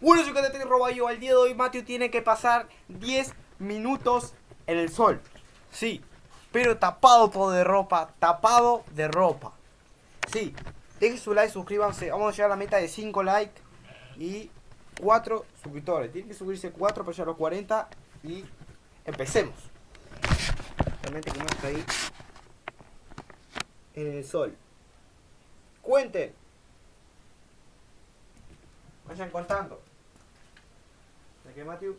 Bueno, soy Catete Roballo. Al día de hoy, Mateo tiene que pasar 10 minutos en el sol. Sí, pero tapado todo de ropa. Tapado de ropa. Sí, dejen su like, suscríbanse. Vamos a llegar a la meta de 5 likes y 4 suscriptores. Tienen que subirse 4 para llegar a los 40 y empecemos. Realmente como está ahí en el sol. Cuenten. Vayan contando. De que Matthew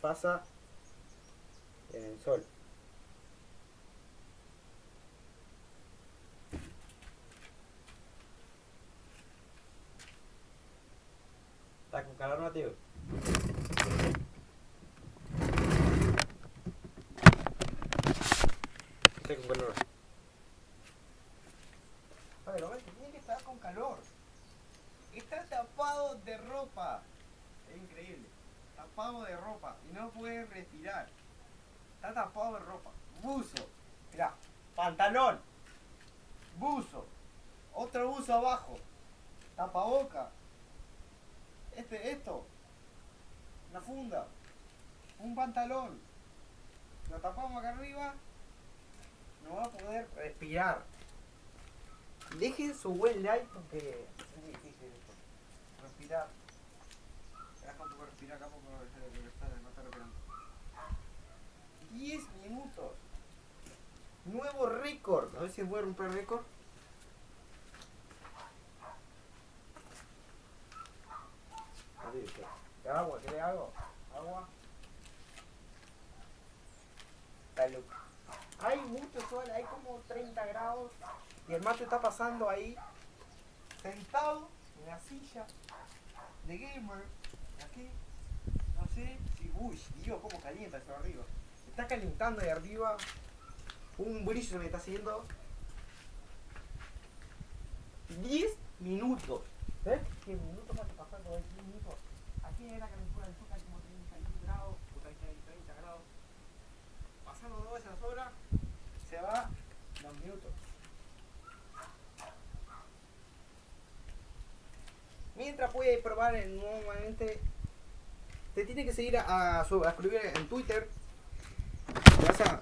pasa en el sol. ¿Está con calor, Matthew? Estoy con calor. Pero ves, tiene que estar con calor. Está de ropa. Es increíble. Tapado de ropa. Y no puede respirar. Está tapado de ropa. Buzo. Mira. Pantalón. Buzo. Otro buzo abajo. Tapaboca. Este, esto. Una funda. Un pantalón. Lo tapamos acá arriba. No va a poder respirar. Dejen su buen like porque. Respirar. Deja un poco respirar acá porque no está, no está respirando. 10 minutos. Nuevo récord. A ver si voy a romper récord. ¿Qué agua? ¿Qué agua? Agua. Salud. Hay mucho sol, hay como 30 grados. Y el macho está pasando ahí, sentado en la silla de gamer. Aquí, no sé si. Uy, Dios, cómo calienta eso arriba. Está calentando ahí arriba. Un brillo me está haciendo. 10 minutos. ¿Ves? 10 minutos para pasar todo 10 minutos. Aquí era que me fuera el hay como 30 grados. Puta, ahí hay 30 grados. Pasando todas esas horas, se va los minutos. Mientras puede probar nuevamente. Te tiene que seguir a, a, a suscribir en Twitter. Te vas, a,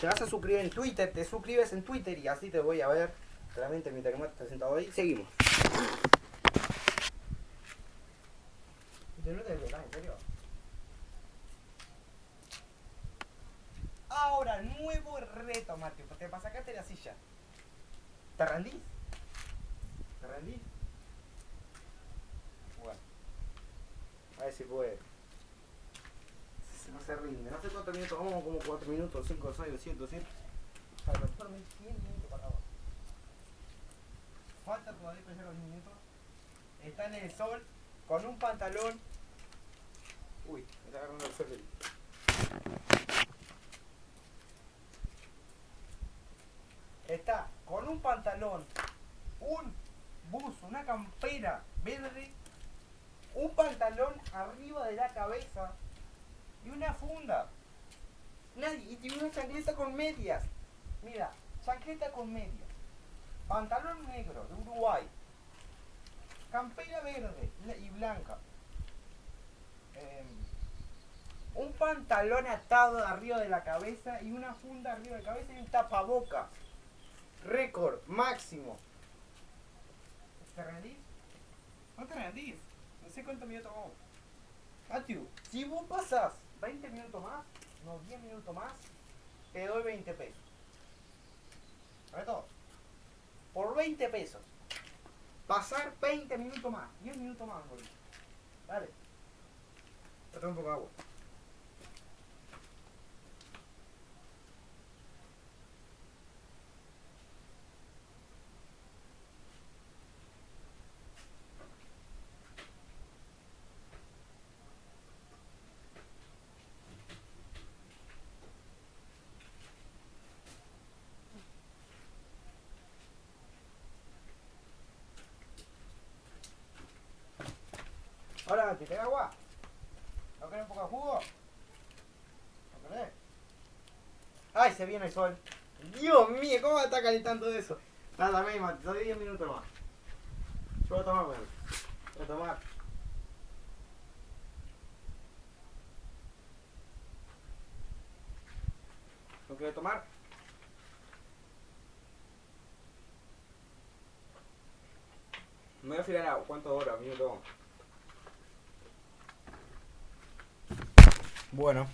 te vas a suscribir en Twitter, te suscribes en Twitter y así te voy a ver. Claramente que Matt está sentado ahí. Seguimos. Yo no te en serio. Ahora, nuevo reto, Mateo. Te para sacarte la silla. ¿Te rendís? ¿Te rendís? Bueno. A ver si puede. No se rinde. No sé cuántos minutos. Vamos como 4 minutos, 5, 6, 7, 7. A lo mejor me 100 minutos para abajo. Falta todavía para llegar a los minutos. Está en el sol con un pantalón. Uy, me está agarrando el sol. Está con un pantalón, un buzo, una campera verde, un pantalón arriba de la cabeza y una funda. Nadie, y tiene una chancleta con medias. Mira, chancleta con medias. Pantalón negro de Uruguay. Campera verde y blanca. Em, un pantalón atado arriba de la cabeza y una funda arriba de la cabeza y un tapaboca. Récord máximo. ¿Te rendís? No te rendís. No sé cuánto minutos vamos. Matthew, si vos pasas 20 minutos más, no 10 minutos más, te doy 20 pesos. ¿Correcto? Por 20 pesos. Pasar 20 minutos más, 10 minutos más, boludo. Dale. Un poco de agua. Ahora, ¿te queda agua? ¿No querés un poco de jugo? ¿No querés? ¡Ay, se viene el sol! Dios mío, ¿cómo está calentando eso? Nada, me te doy 10 minutos más. Yo voy a tomar, bueno. A tomar. ¿No quiere tomar? Me voy a fijar a cuánto hora, minuto. Bueno.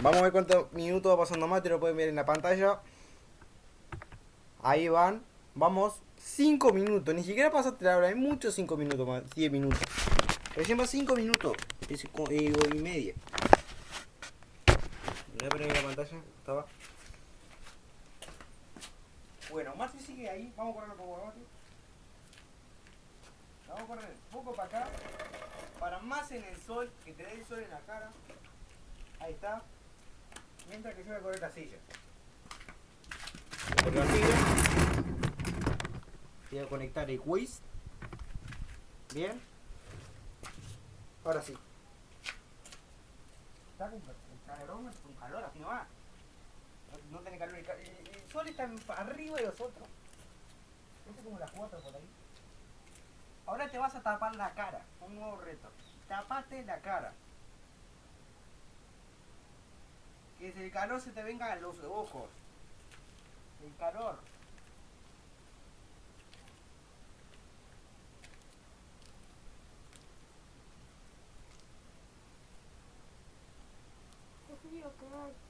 Vamos a ver cuántos minutos va pasando más, te lo pueden ver en la pantalla. Ahí van. Vamos 5 minutos. Ni siquiera pasaste la hora. Hay muchos 5 minutos más. 10 minutos. Recién va 5 minutos. Y, y, y media. Voy a poner en la pantalla. Estaba. Bueno, Marty sigue ahí. Vamos a correr un poco, Marty. Vamos a correr un poco para acá. Para más en el sol. Que te dé el sol en la cara. Ahí está. Mientras que yo voy a correr la silla. Voy a correr la silla. Voy a conectar el quiz. Bien. Ahora sí. Está con calor, con calor, así no va. No, no tiene calor. El, el- el sol está arriba de los otros. Este es como las 4 por ahí. Ahora te vas a tapar la cara. Un nuevo reto. Tapate la cara. Que el calor se te venga a los ojos. El calor. Qué frío que.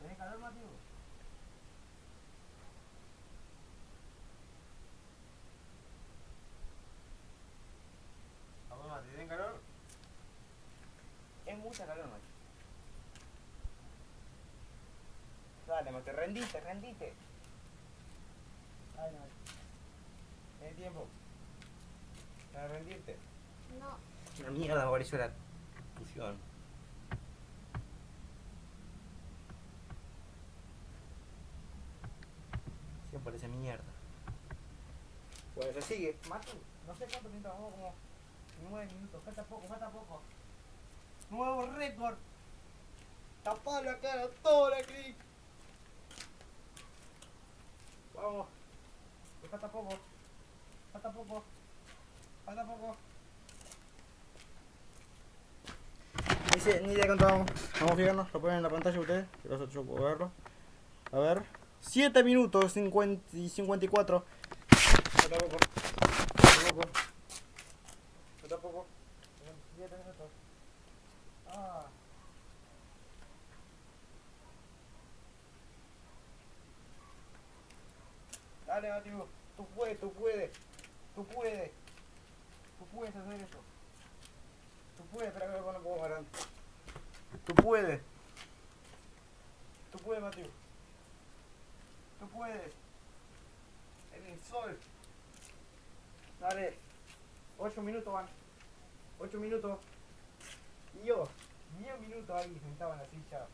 ¿Tenés calor, Mateo? Vamos, Mateo, ¿tenés calor? Es mucha calor, Mateo. Dale, Mateo, rendiste, rendiste. Dale, Mateo. Tienes tiempo. Para rendirte. No, Una mierda, por eso la fusión. Siempre parece mierda. Bueno, se sigue. Matu, no sé cuánto minutos vamos, como 9 minutos. Falta poco, falta poco. Nuevo récord. Tapar la cara, toda la clic. Vamos. Que falta poco. Falta poco. Falta poco. Ni, idea cuánto vamos. Vamos a fijarnos, lo ponen en la pantalla ustedes, que los otros puedo verlo. A ver. 7 minutos 50 y 54. Falta poco. Falta poco. Falta poco. 7 minutos. Ah. Dale, Mateo. Tú puedes, tú puedes. Tú puedes. Tú puedes hacer eso. Tú puedes, espera que poco más grande. Tú puedes. Tú puedes, Mateo. Tú puedes. En el sol. Dale. Ocho minutos van. Ocho minutos. Y yo, diez minutos ahí sentado en la silla.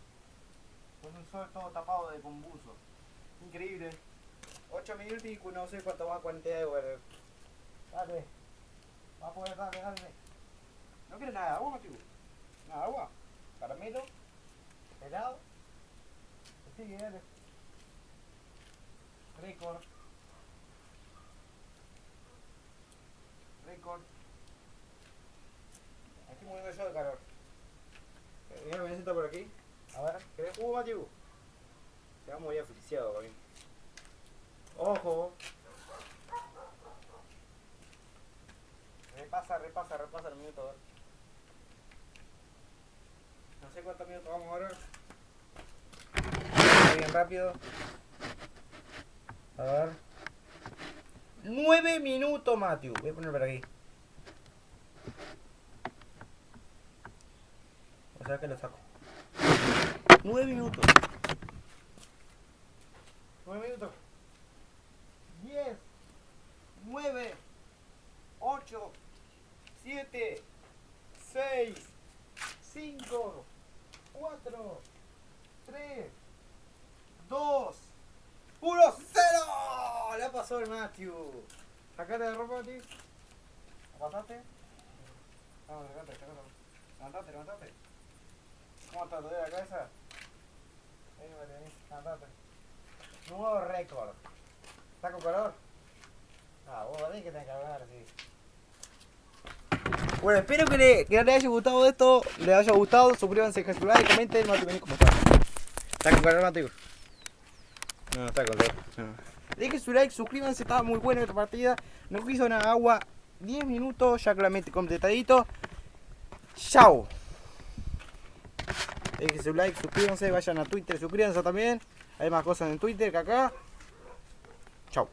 Con un sol todo tapado de combuzo. Increíble. Ocho minutos y no sé cuánto va a cuarentena de horas. Dale. Va a poder darle, dale. ¿No quieres nada de agua, Mateo? ¿Nada agua? ¿Caramelo? ¿Helado? Sigue, dale. Récord. Récord. 80 por aquí. A ver, ¿querés jugo, Matthew? Se va muy asfixiado, para ¡Ojo! Repasa, repasa, repasa el minuto. No sé cuántos minutos vamos ahora. Bien rápido. A ver. 9 minutos, Matthew. Voy a poner por aquí. O sea que lo saco. 9 minutos. 9 minutos. 10, 9, 8, 7, 6, 5, 4, 3, 2, 1, 0. La pasó el Matthew. Sacate la ropa, tío. ¿La pasaste? Vamos, sacate, sacate. Levantate, levantate. ¿Cómo está? ¿Te la cabeza? Nuevo récord. ¿Está con calor? Ah, vos tenés que que hablar así. Bueno, espero que, le, que les haya gustado esto, les haya gustado, suscríbanse, dejen su like, comenten, Mati, vení, ¿cómo está? ¿Está con calor, Mati? No, no está con calor. No. Dejen su like, suscríbanse, estaba muy buena esta partida. No quiso nada agua, 10 minutos, ya claramente completadito. Chao. Dejen su like, suscríbanse, vayan a Twitter, suscríbanse también. Hay más cosas en Twitter que acá. Chao.